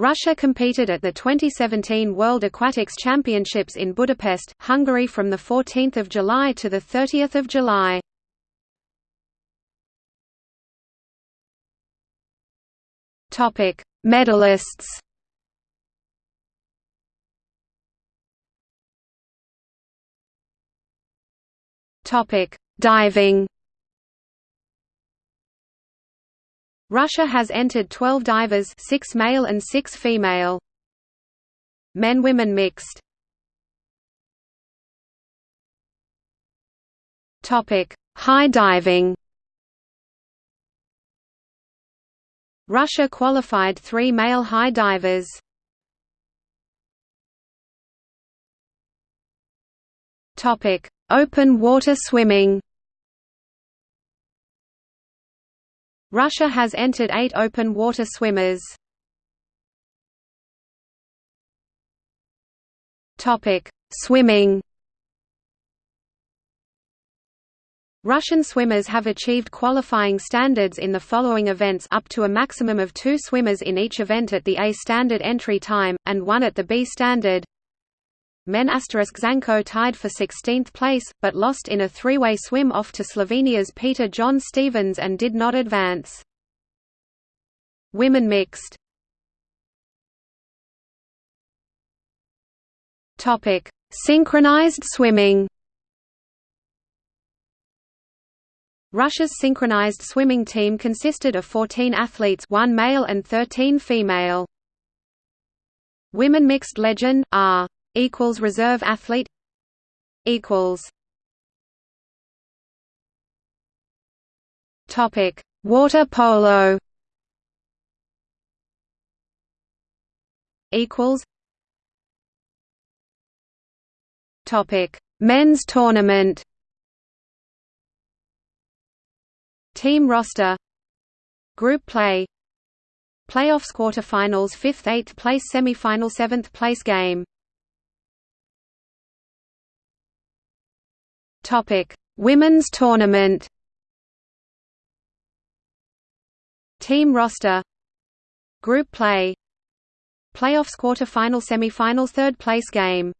Russia competed at the 2017 World Aquatics Championships in Budapest, Hungary from 14 July to 30 July. Medalists Diving Russia has entered 12 divers 6 male and 6 female. Men-women mixed High diving Russia qualified three male high divers. Topic: Open water swimming Russia has entered eight open water swimmers. Swimming Russian swimmers have achieved qualifying standards in the following events up to a maximum of two swimmers in each event at the A standard entry time, and one at the B standard. Men Zanko tied for 16th place, but lost in a three-way swim off to Slovenia's Peter John Stevens and did not advance. Women mixed Synchronized swimming Russia's synchronized swimming team consisted of 14 athletes one male and 13 female. Women mixed legend, R equals reserve athlete equals topic water polo equals topic men's tournament team roster group play playoffs quarterfinals 5th 8th place semifinal 7th place game Topic: Women's Tournament. Team roster. Group play. Playoffs quarter-final semi-final third place game